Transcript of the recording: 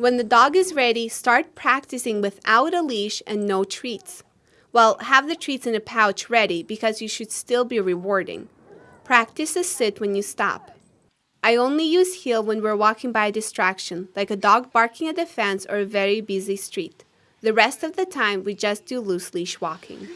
When the dog is ready, start practicing without a leash and no treats. Well, have the treats in a pouch ready because you should still be rewarding. Practice a sit when you stop. I only use heel when we're walking by a distraction, like a dog barking at the fence or a very busy street. The rest of the time, we just do loose leash walking.